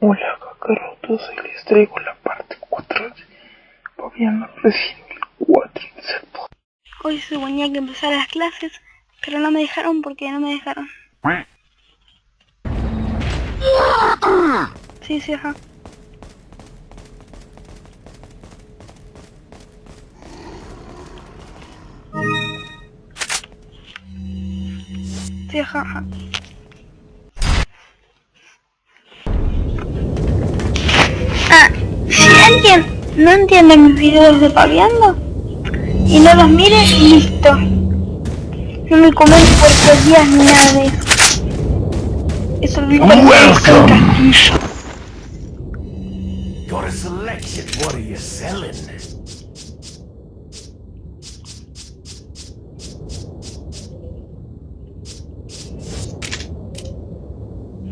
Hola cacarotos, hoy les traigo la parte 4 de Fabián Resident 4 Hoy se suponía que empezar las clases, pero no me dejaron porque no me dejaron. Sí, sí, ajá. Sí, ajá, ajá. Ah, si alguien no entiende mis videos de paviando y no los mire, listo. No me comenten por tres días ni nada de eso. Eso lo para castillo. Got a selection. What are you selling?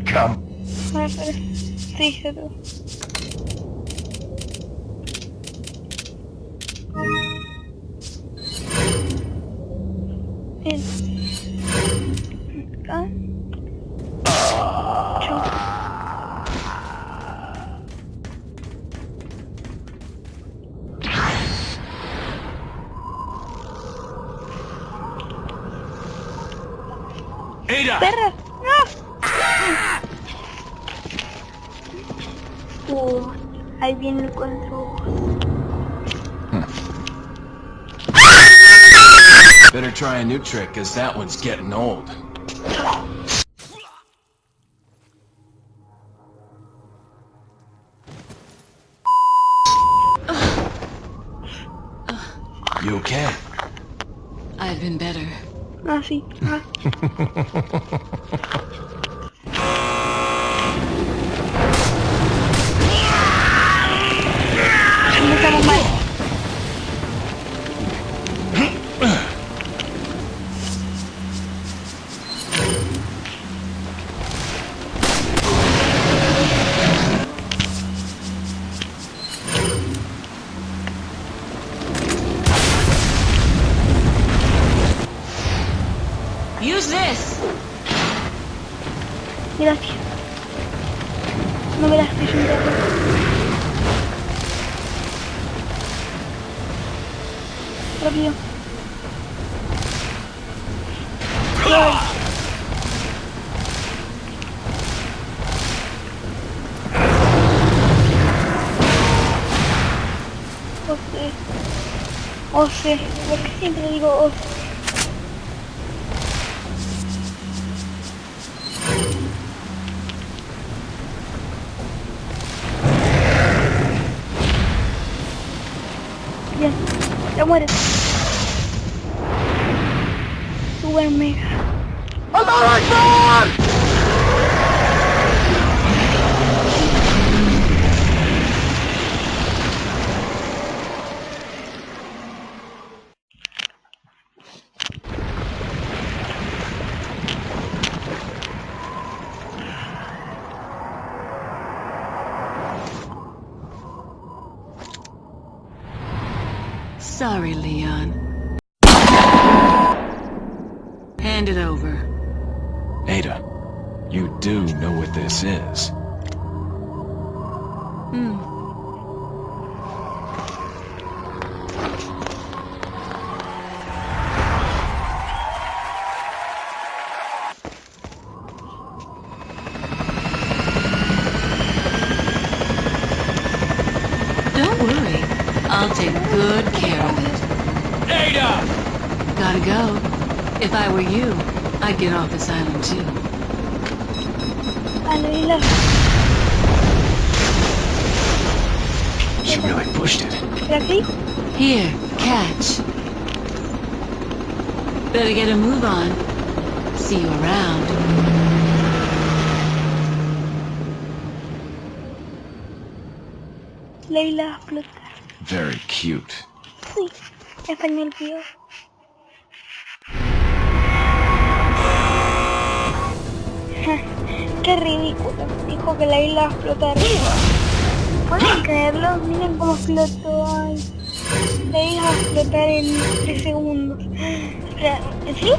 Come. Ah. Acá. Chau. Ada! ¡Perra! ¡No! Uh, ahí viene el control. Better try a new trick, cause that one's getting old. You okay? I've been better. Ah, sí. Gracias. No me las estoy ayudando. Rápido. Ay. Oh, sí. Oh, sí. Porque siempre digo oh. Ya mueres. Super mega. Sorry, Leon. Hand it over. Ada, you do know what this is. Hmm. Good care of it. Ada! Gotta go. If I were you, I'd get off this island too. Vale, dilo. She really pushed it. ¿Pero? Here, catch. Better get a move on. See you around. Leila va a explotar. Very cute. Me olvidó. Ja, Qué ridículo. Dijo que la isla va a explotar. ¿Pueden creerlo? Miren cómo explotó. Ay. La isla va a explotar en 3 segundos. Espera, ¿sí?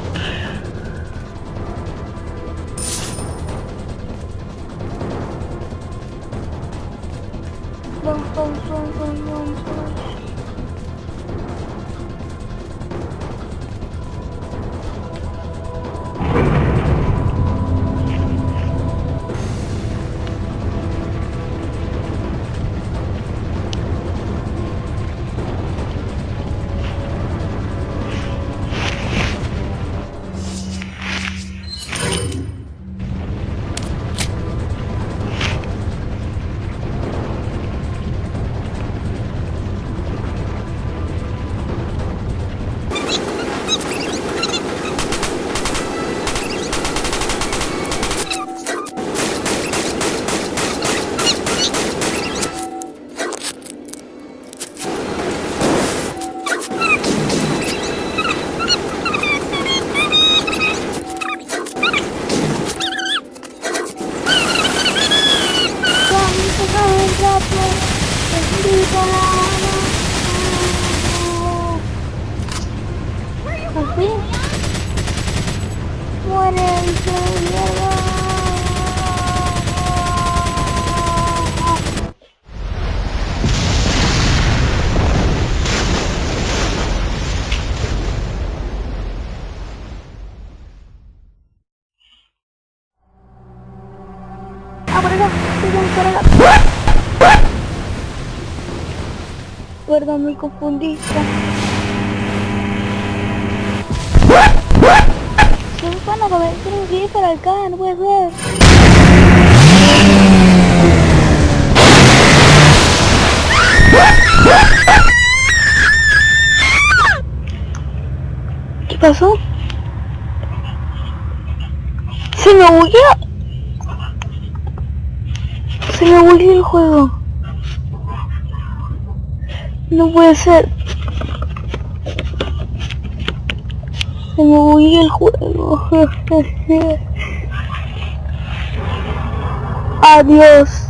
Bum, bum, bum, bum, bum, bum. Así. Muere. Ah, por acá, por. Perdón, me confundí. A comer, tengo que ir para acá, no puede ser. ¿Qué pasó? Se me bugueó. Se me volvió el juego. No puede ser. Se me volvió el juego. Adiós.